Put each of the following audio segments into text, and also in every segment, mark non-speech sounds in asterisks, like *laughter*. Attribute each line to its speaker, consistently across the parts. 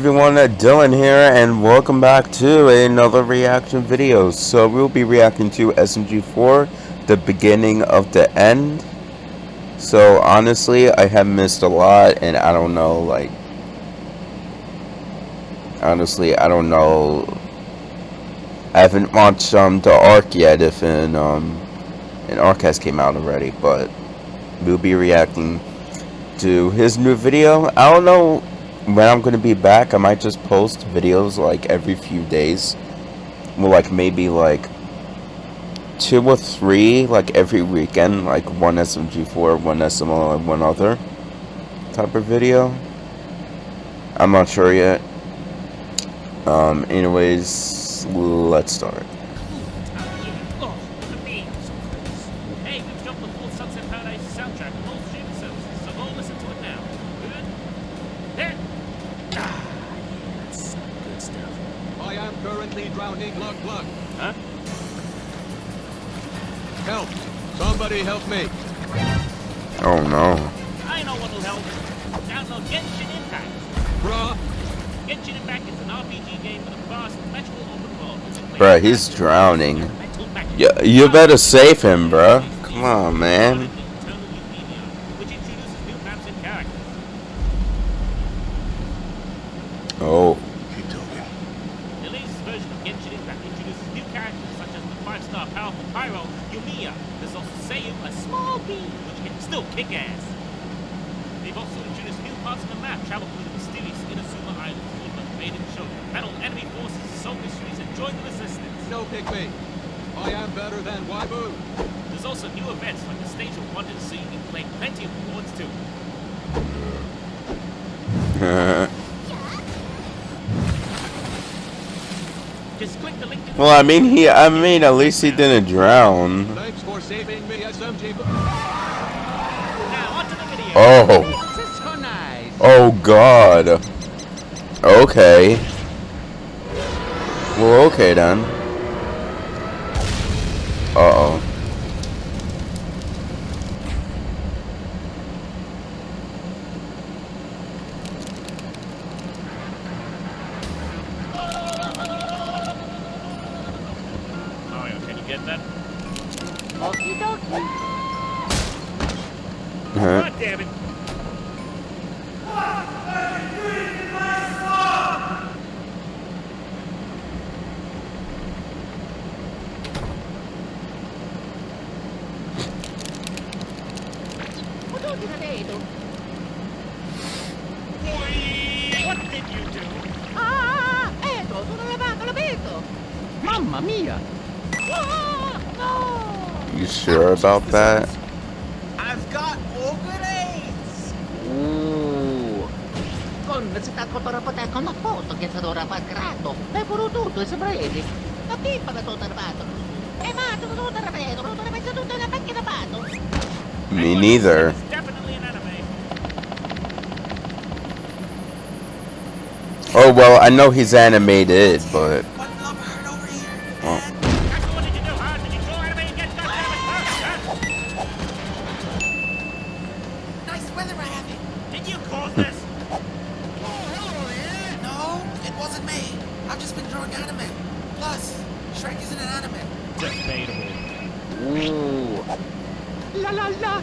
Speaker 1: everyone, Dylan here, and welcome back to another reaction video. So we'll be reacting to SMG4, the beginning of the end. So honestly, I have missed a lot, and I don't know, like, honestly, I don't know. I haven't watched um the arc yet, if an um an arc has came out already, but we'll be reacting to his new video. I don't know when I'm gonna be back, I might just post videos like every few days. Well, like maybe like two or three, like every weekend, like one SMG4, one SML, and one other type of video. I'm not sure yet. Um, anyways, let's start.
Speaker 2: Drowning. Look, look.
Speaker 3: Huh?
Speaker 2: Help. Somebody help me.
Speaker 1: Oh, no.
Speaker 3: I know what'll help. Download Genshin Impact.
Speaker 2: Bruh.
Speaker 3: Genshin Impact is an RPG game with a fast, magical open world.
Speaker 1: Bruh, he's drowning. Yeah, you better save him, bruh. Come on, man.
Speaker 3: There's a small beam, which can still kick ass. They've also introduced new parts of the map, travel through the mysterious Inazuma Island, with the maiden show, battle enemy forces, solve mysteries, and join the resistance.
Speaker 2: No pick me. I am better than Waibu.
Speaker 3: There's also new events like the Stage of Wonder, so you can claim plenty of rewards too. *laughs*
Speaker 1: Well, I mean, he, I mean, at least he didn't drown.
Speaker 2: Thanks for saving me, SMG.
Speaker 1: Oh. Oh, God. Okay. Well, okay then. Uh-oh.
Speaker 3: God damn it. What did you do?
Speaker 4: Ah, eto, sono lavato, l'ho visto. Mamma mia.
Speaker 1: You sure about that?
Speaker 4: I've got organates! Ooh. Con necessità fotografa con la foto che sarà raffaccato. E pure tutto, sembra edi. La pippa da tutto armato. E ma tutto tutto armato, tutto armato, tutto la macchina fatto.
Speaker 1: Me neither. Oh well, I know he's animated, but
Speaker 3: ラ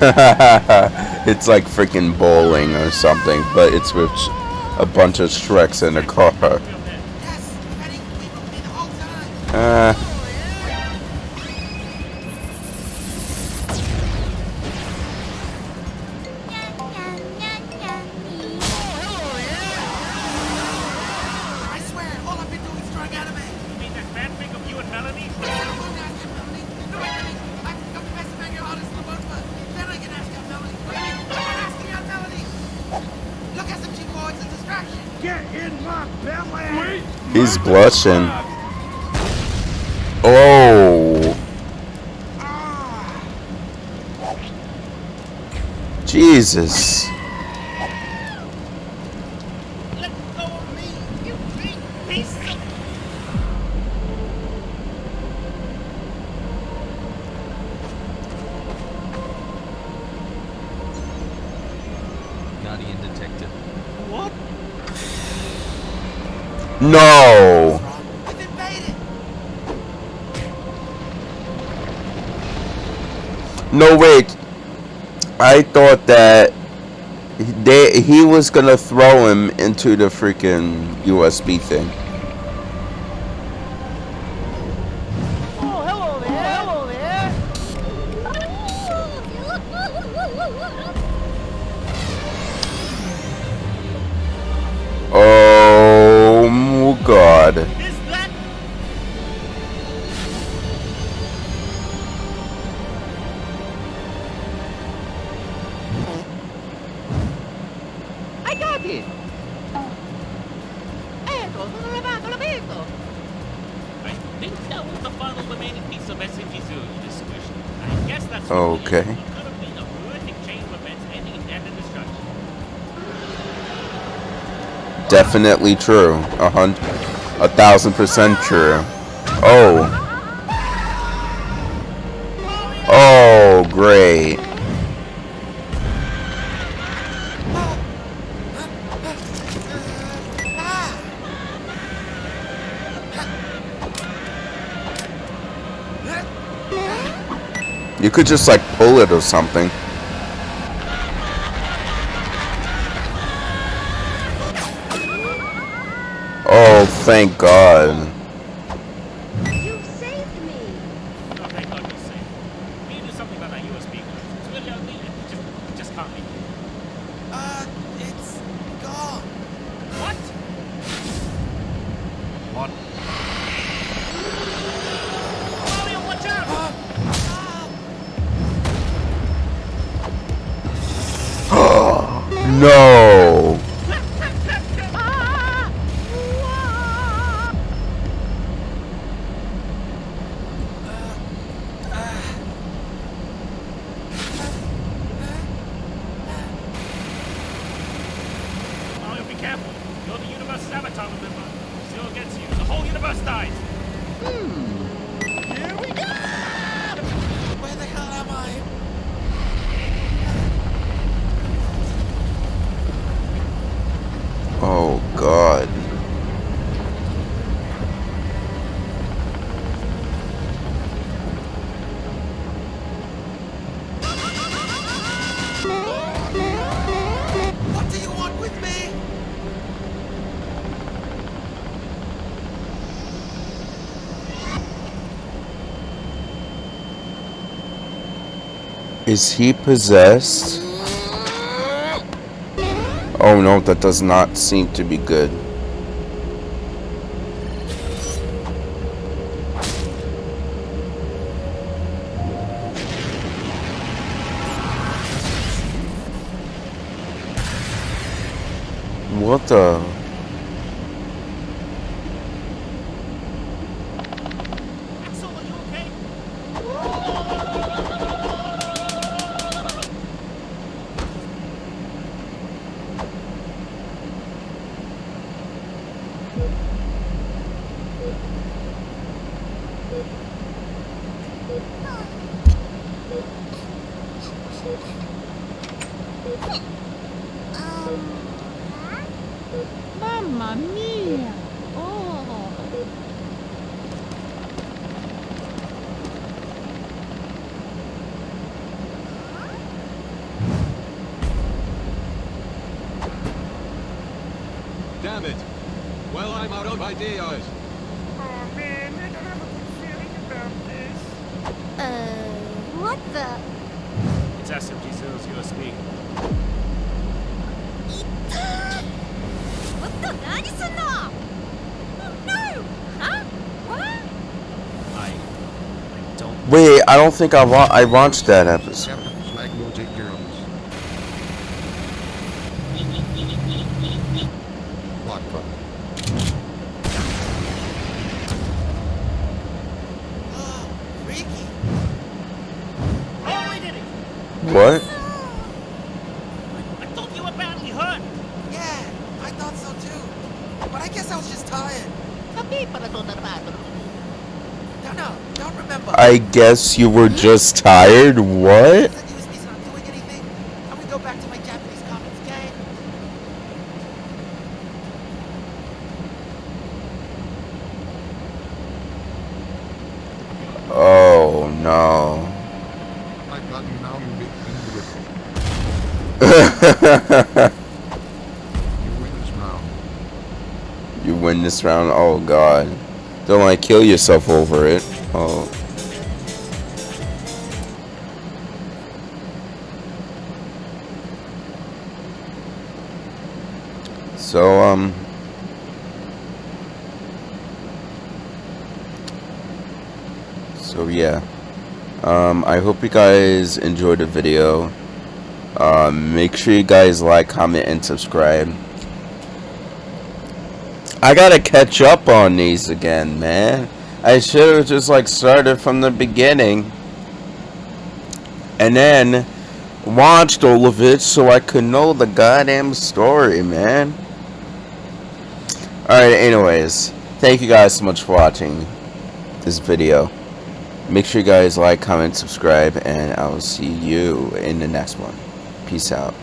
Speaker 3: *laughs*
Speaker 1: it's like freaking bowling or something, but it's with a bunch of Shreks in a car. He's blushing. Oh. Jesus.
Speaker 5: Guardian detected.
Speaker 3: What?
Speaker 1: No. No, wait. I thought that they, he was going to throw him into the freaking USB thing.
Speaker 3: think that was the final remaining piece of SCG-0 you just squished. I guess that's...
Speaker 1: Okay. Definitely true. A hundred... A thousand percent true. Oh. Oh, great. You could just like pull it or something. Oh, thank God. Is he possessed? Oh no, that does not seem to be good. What the...
Speaker 5: Mamma mia! Oh!
Speaker 2: Damn it! Well, I'm out of ideas!
Speaker 3: Oh man, I don't have a good feeling about this.
Speaker 6: Uh, what the?
Speaker 3: It's SMG Zero's USB.
Speaker 1: Wait, I don't think I, I watched that episode.
Speaker 3: I
Speaker 7: guess
Speaker 1: you were just tired? What? Oh no. *laughs* You win this round? Oh god. Don't like kill yourself over it. Oh. So, um. So, yeah. Um, I hope you guys enjoyed the video. Um, make sure you guys like, comment, and subscribe. I gotta catch up on these again, man. I should have just like started from the beginning. And then watched all of it so I could know the goddamn story, man. Alright, anyways. Thank you guys so much for watching this video. Make sure you guys like, comment, subscribe, and I will see you in the next one. Peace out.